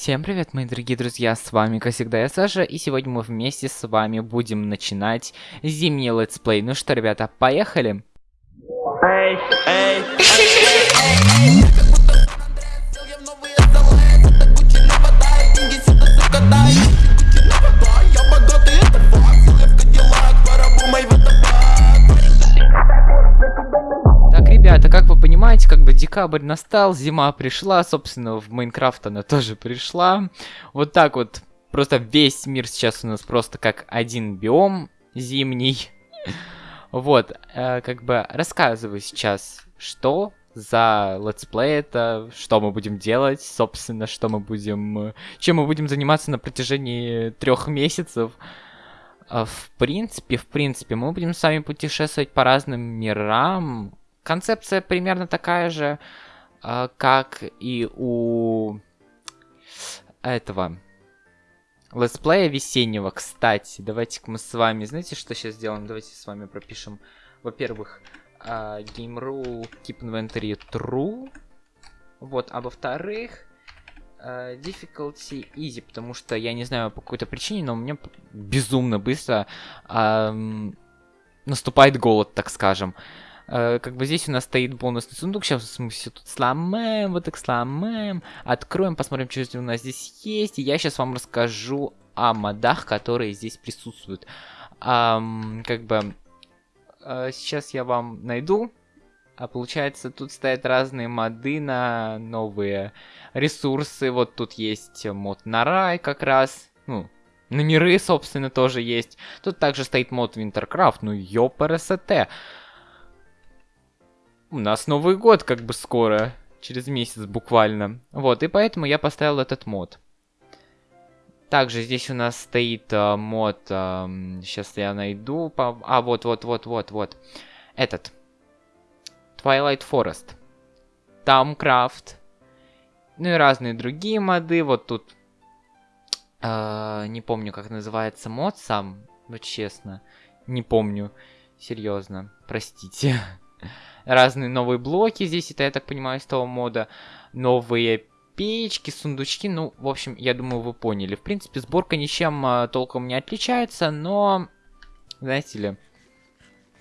Всем привет, мои дорогие друзья, с вами, как всегда, я Саша, и сегодня мы вместе с вами будем начинать зимний летсплей. Ну что, ребята, поехали? Эй, эй, Так, ребята, как вы понимаете, как бы декабрь настал, зима пришла, собственно, в Майнкрафт она тоже пришла. Вот так вот, просто весь мир сейчас у нас просто как один биом зимний. Вот, э, как бы рассказываю сейчас, что за летсплей это, что мы будем делать, собственно, что мы будем, чем мы будем заниматься на протяжении трех месяцев. А, В принципе, в принципе, мы будем с вами путешествовать по разным мирам. Концепция примерно такая же, а, как и у этого летсплея весеннего. Кстати, давайте-ка мы с вами, знаете, что сейчас сделаем? Давайте с вами пропишем, во-первых, а, game rule keep inventory true. Вот, а во-вторых, э, difficulty easy, потому что я не знаю по какой-то причине, но у меня безумно быстро ам, наступает голод, так скажем. Как бы здесь у нас стоит бонусный сундук, сейчас мы все тут сломаем, вот так сломаем, откроем, посмотрим, что у нас здесь есть, и я сейчас вам расскажу о модах, которые здесь присутствуют. Ам, как бы э, сейчас я вам найду, а получается тут стоят разные моды на новые ресурсы. Вот тут есть мод на рай как раз. Ну, на миры, собственно, тоже есть. Тут также стоит мод Wintercraft. Ну, ёпрст. У нас Новый год как бы скоро. Через месяц буквально. Вот, и поэтому я поставил этот мод. Также здесь у нас стоит а, мод... сейчас я найду... по- А, вот, вот, вот, вот, вот. Этот. Twilight Forest. Тамкрафт. Ну и разные другие моды. Вот тут... э, не помню, как называется мод сам. Вот честно. Не помню. Серьезно. Простите. Разные новые блоки здесь, это, я так понимаю, из того мода. Новые печки, сундучки. Ну, в общем, я думаю, вы поняли. В принципе, сборка ничем а, толком не отличается, но... Знаете ли...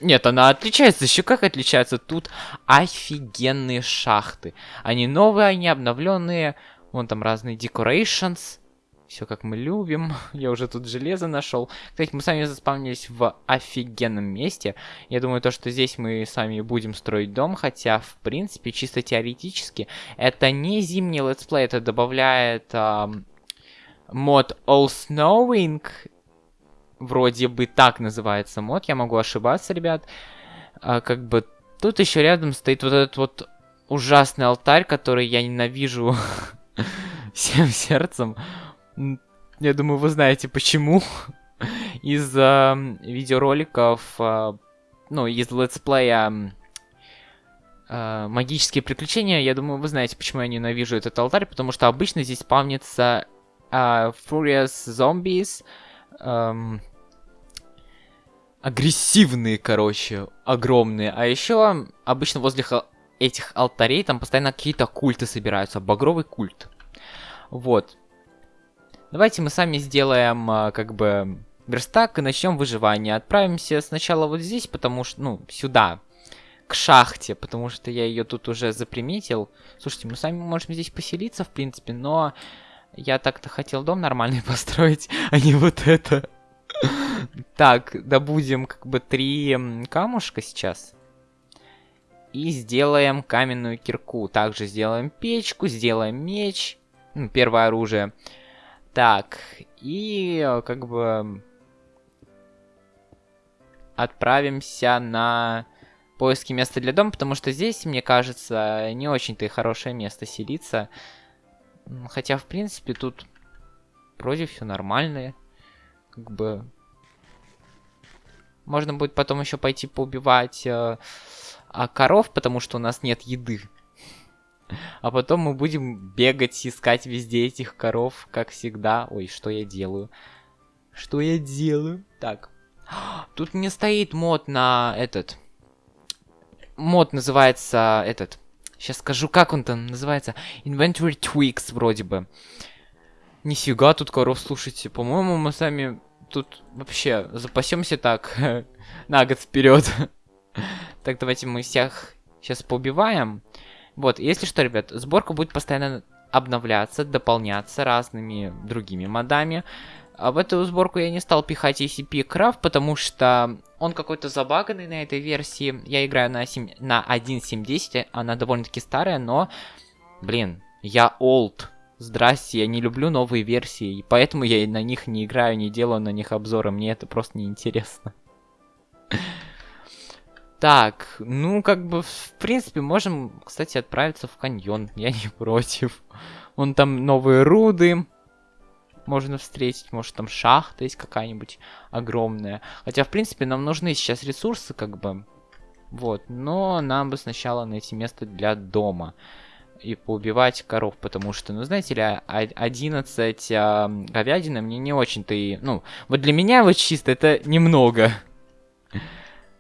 Нет, она отличается. Еще как отличается. Тут офигенные шахты. Они новые, они обновленные. Вон там разные decorations. Все как мы любим. Я уже тут железо нашел. Кстати, мы сами заспавнились в офигенном месте. Я думаю, то, что здесь мы сами будем строить дом. Хотя, в принципе, чисто теоретически, это не зимний летсплей. Это добавляет ам, мод All Snowing вроде бы так называется мод, я могу ошибаться, ребят. А, как бы тут еще рядом стоит вот этот вот ужасный алтарь, который я ненавижу всем сердцем. Я думаю, вы знаете почему. Из а, видеороликов, а, ну, из летсплея а, магические приключения, я думаю, вы знаете, почему я ненавижу этот алтарь, потому что обычно здесь спавнится а, Furious Zombies, эм, агрессивные, короче, огромные. А еще обычно возле этих алтарей там постоянно какие-то культы собираются, багровый культ. Вот. Давайте мы сами сделаем, а, как бы, верстак и начнем выживание. Отправимся сначала вот здесь, потому что, ну, сюда, к шахте, потому что я ее тут уже заприметил. Слушайте, мы сами можем здесь поселиться, в принципе, но я так-то хотел дом нормальный построить, а не вот это. Так, добудем как бы три камушка сейчас. И сделаем каменную кирку. Также сделаем печку, сделаем меч. Ну, первое оружие. Так, и э, как бы отправимся на поиски места для дома, потому что здесь, мне кажется, не очень-то и хорошее место селиться. Хотя, в принципе, тут вроде все нормально. Как бы... Можно будет потом еще пойти поубивать э, а, коров, потому что у нас нет еды. А потом мы будем бегать, искать везде этих коров, как всегда. Ой, что я делаю? Что я делаю? Так. Тут не стоит мод на этот. Мод называется этот. Сейчас скажу, как он там называется. Inventory Tweaks вроде бы. Нифига тут коров, слушайте. По-моему, мы сами тут вообще запасемся так на год вперед. так, давайте мы всех сейчас поубиваем. Вот, если что, ребят, сборка будет постоянно обновляться, дополняться разными другими модами. А в эту сборку я не стал пихать ACP Craft, потому что он какой-то забаганный на этой версии. Я играю на, 7, на 1.7.10, она довольно-таки старая, но, блин, я old. Здрасте, я не люблю новые версии, и поэтому я на них не играю, не делаю на них обзоры, мне это просто неинтересно. Так, ну, как бы, в принципе, можем, кстати, отправиться в каньон. Я не против. Вон там новые руды можно встретить. Может, там шахта есть какая-нибудь огромная. Хотя, в принципе, нам нужны сейчас ресурсы, как бы. Вот, но нам бы сначала найти место для дома. И поубивать коров, потому что, ну, знаете ли, 11 а, говядины мне не очень-то и... Ну, вот для меня вот чисто это немного.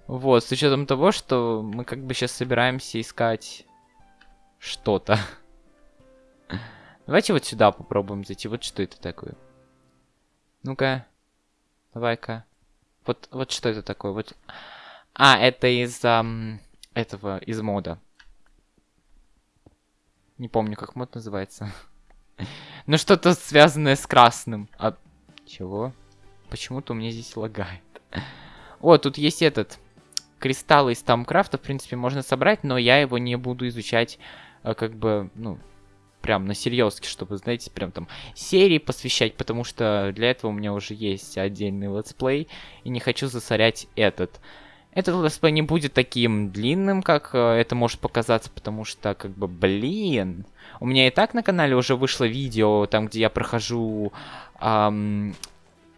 Вот, с учетом того, что мы как бы сейчас собираемся искать что-то. Давайте вот сюда попробуем зайти. Вот что это такое. Ну-ка. Давай-ка. Вот, вот что это такое? Вот. А, это из um, этого, из мода. Не помню, как мод называется. ну, что-то связанное с красным. А... Чего? Почему-то у меня здесь лагает. О, тут есть этот кристаллы из Тамкрафта, в принципе, можно собрать, но я его не буду изучать, э, как бы, ну, прям на серьезке, чтобы, знаете, прям там серии посвящать, потому что для этого у меня уже есть отдельный летсплей, и не хочу засорять этот. Этот летсплей не будет таким длинным, как э, это может показаться, потому что, как бы, блин, у меня и так на канале уже вышло видео, там, где я прохожу эм,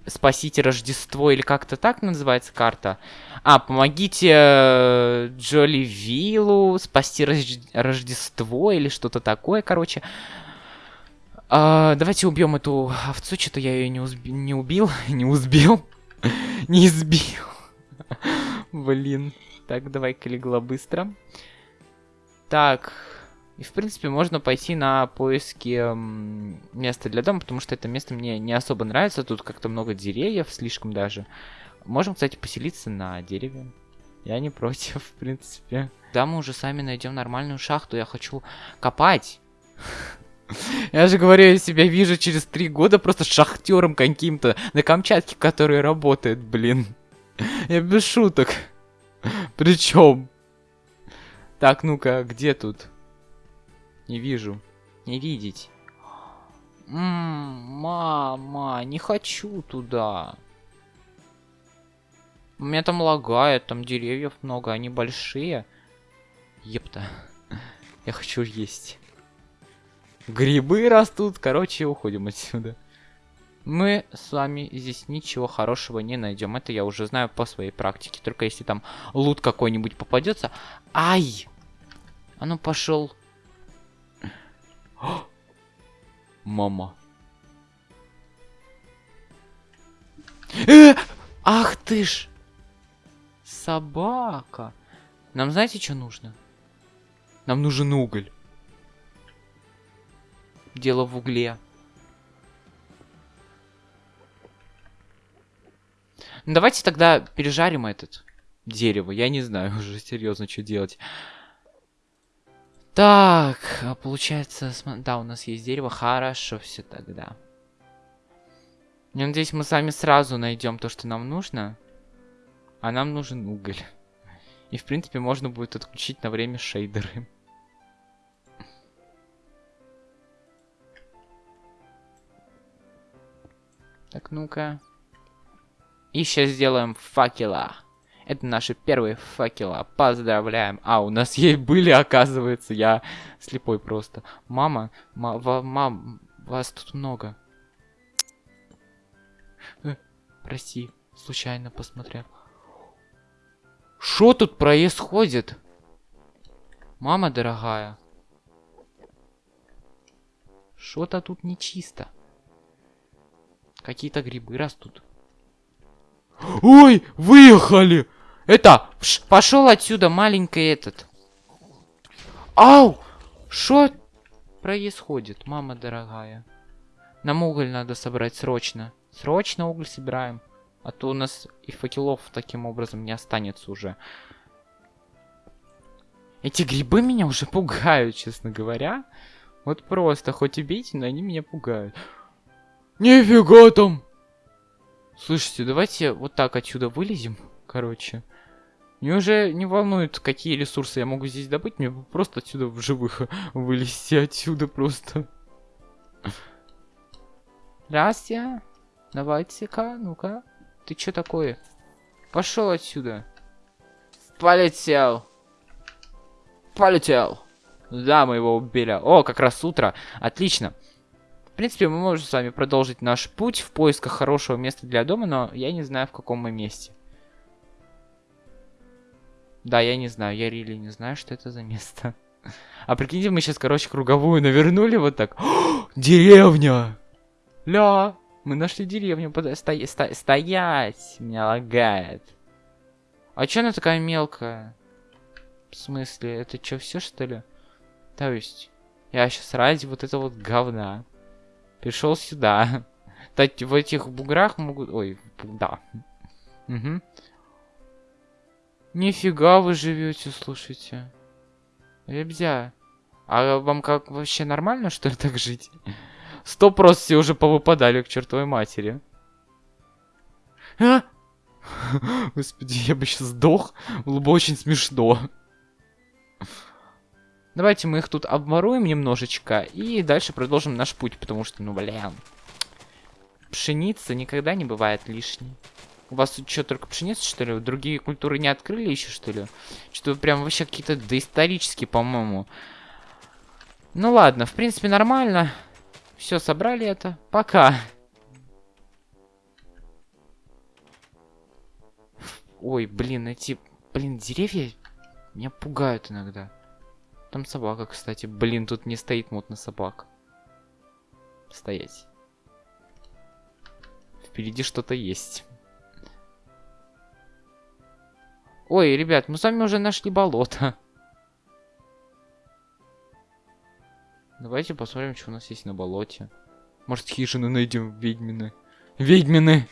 Спасите Рождество или как-то так называется карта. А, помогите э, Джоли Виллу спасти Рож... Рождество или что-то такое, короче. А, давайте убьем эту овцу, что-то я ее не, узби... не убил, не узбил, не избил. Блин. Так, давай-ка легла быстро. Так, и, в принципе, можно пойти на поиски места для дома, потому что это место мне не особо нравится. Тут как-то много деревьев, слишком даже. Можем, кстати, поселиться на дереве. Я не против, в принципе. Да, мы уже сами найдем нормальную шахту. Я хочу копать. Я же говорю, я себя вижу через три года просто шахтером каким-то на Камчатке, который работает, блин. Я без шуток. Причем. Так, ну-ка, где тут? Не вижу. Не видеть. Ммм, мама, не хочу туда. У меня там лагает, там деревьев много, они большие. Епта. Я хочу есть. Грибы растут, короче, уходим отсюда. Мы с вами здесь ничего хорошего не найдем. Это я уже знаю по своей практике. Только если там лут какой-нибудь попадется. Ай! А ну пошел Мама. Э! Ах ты ж! Собака. Нам знаете, что нужно? Нам нужен уголь. Дело в угле. Ну, давайте тогда пережарим этот дерево. Я не знаю уже серьезно, что делать. Так, а получается, да, у нас есть дерево. Хорошо все тогда. Я надеюсь, мы сами сразу найдем то, что нам нужно. А нам нужен уголь. И, в принципе, можно будет отключить на время шейдеры. Так, ну-ка. И сейчас сделаем факела. Это наши первые факела. Поздравляем. А, у нас ей были, оказывается. Я слепой просто. Мама, ма мам, вас тут много. Э, прости, случайно посмотрел. Что тут происходит? Мама дорогая. Что-то тут нечисто. Какие-то грибы растут. Ой, выехали! Это, пошел отсюда, маленький этот. Ау! Что происходит, мама дорогая? Нам уголь надо собрать срочно. Срочно уголь собираем. А то у нас и факелов таким образом не останется уже. Эти грибы меня уже пугают, честно говоря. Вот просто, хоть убейте, но они меня пугают. Нифига там! Слушайте, давайте вот так отсюда вылезем, короче. Мне уже не волнует, какие ресурсы я могу здесь добыть. Мне просто отсюда в живых вылезти отсюда просто. Здрасте. Давайте-ка, ну-ка. Ты что такое? Пошел отсюда. Полетел. Полетел. Да, мы его убили. О, как раз утро. Отлично. В принципе, мы можем с вами продолжить наш путь в поисках хорошего места для дома, но я не знаю, в каком мы месте. Да, я не знаю, я рели не знаю, что это за место. А прикиньте, мы сейчас, короче, круговую навернули вот так. Деревня! Ля! Мы нашли деревню. Под... Сто... Сто... Стоять! Меня лагает. А чё она такая мелкая? В смысле, это что, все что ли? То есть, я сейчас ради вот этого вот говна пришел сюда. Кстати, в этих буграх могут... Ой, да. Угу. Нифига вы живете, слушайте. Ребзя. А вам как вообще нормально, что ли, так жить? Сто просто все уже повыпадали к чертовой матери. А? Господи, я бы сейчас сдох. Было бы очень смешно. Давайте мы их тут обморуем немножечко и дальше продолжим наш путь, потому что, ну, блин. Пшеница никогда не бывает лишней. У вас тут что, только пшеница, что ли? Другие культуры не открыли еще, что ли? Что прям вообще какие-то доисторические, по-моему. Ну ладно, в принципе, нормально. Все, собрали это. Пока. Ой, блин, эти, блин, деревья меня пугают иногда. Там собака, кстати. Блин, тут не стоит мод собак. Стоять. Впереди что-то есть. Ой, ребят, мы с вами уже нашли болото. Давайте посмотрим, что у нас есть на болоте. Может, хижины найдем ведьмины. Ведьмины!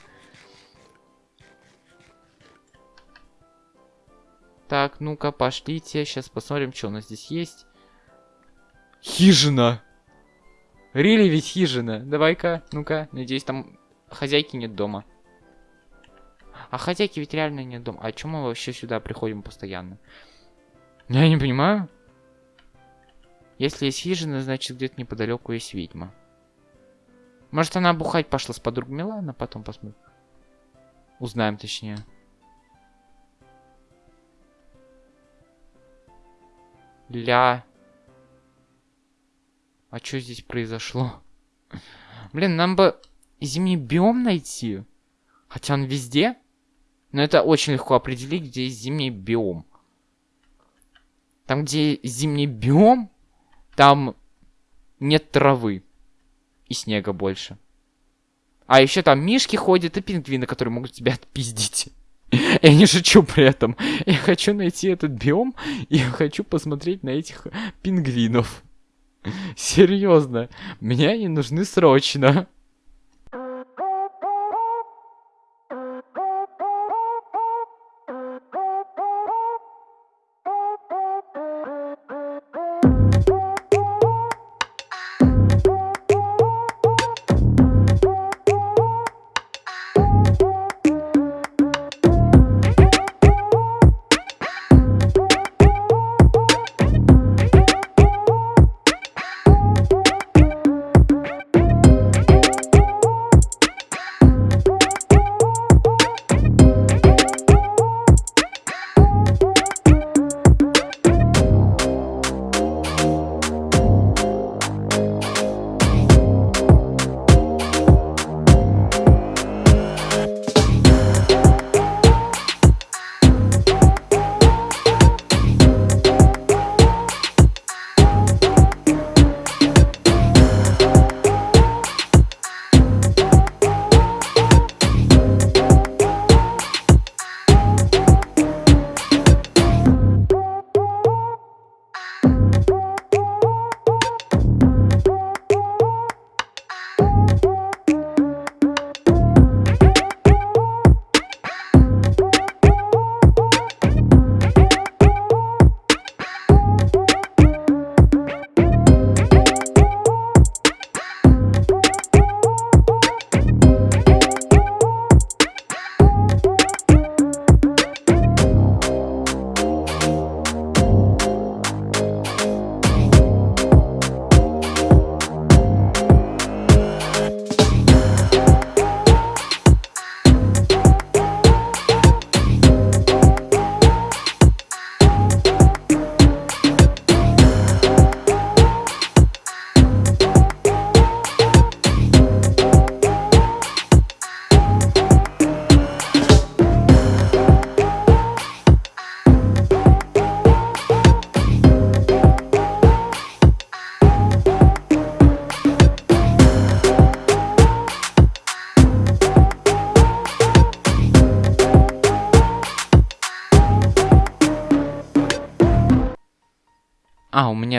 Так, ну-ка, пошлите. Сейчас посмотрим, что у нас здесь есть. Хижина! Рили ведь хижина. Давай-ка, ну-ка. Надеюсь, там хозяйки нет дома. А хозяйки ведь реально нет дома. А чем мы вообще сюда приходим постоянно? Я не понимаю. Если есть хижина, значит где-то неподалеку есть ведьма. Может она бухать пошла с подругами? Ладно, потом посмотрим. Узнаем точнее. Ля. А что здесь произошло? Блин, нам бы зимний биом найти. Хотя он везде. Но это очень легко определить, где есть зимний биом. Там, где зимний биом, там нет травы. И снега больше. А еще там мишки ходят и пингвины, которые могут тебя отпиздить. Я не шучу при этом. Я хочу найти этот биом и хочу посмотреть на этих пингвинов. Серьезно. Мне они нужны срочно.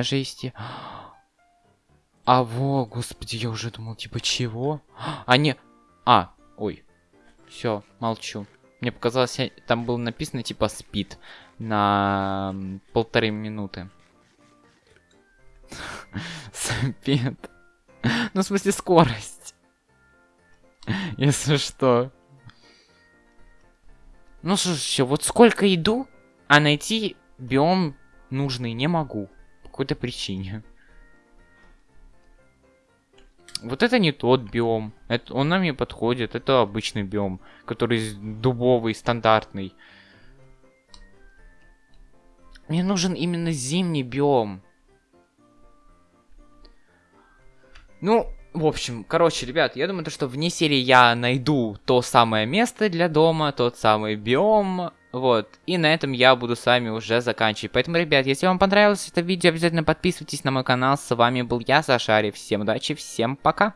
Меня же А, во, господи, я уже думал, типа, чего? А, не... А, ой. Все, молчу. Мне показалось, там было написано, типа, спид на полторы минуты. Спид. Ну, в смысле, скорость. Если что. Ну, слушай, вот сколько иду, а найти биом нужный не могу. Какой-то причине. Вот это не тот биом. Это, он нам не подходит. Это обычный биом, который дубовый, стандартный. Мне нужен именно зимний биом. Ну, в общем, короче, ребят, я думаю, то, что вне серии я найду то самое место для дома, тот самый биом, вот. И на этом я буду с вами уже заканчивать. Поэтому, ребят, если вам понравилось это видео, обязательно подписывайтесь на мой канал. С вами был я, Сашари. Всем удачи, всем пока.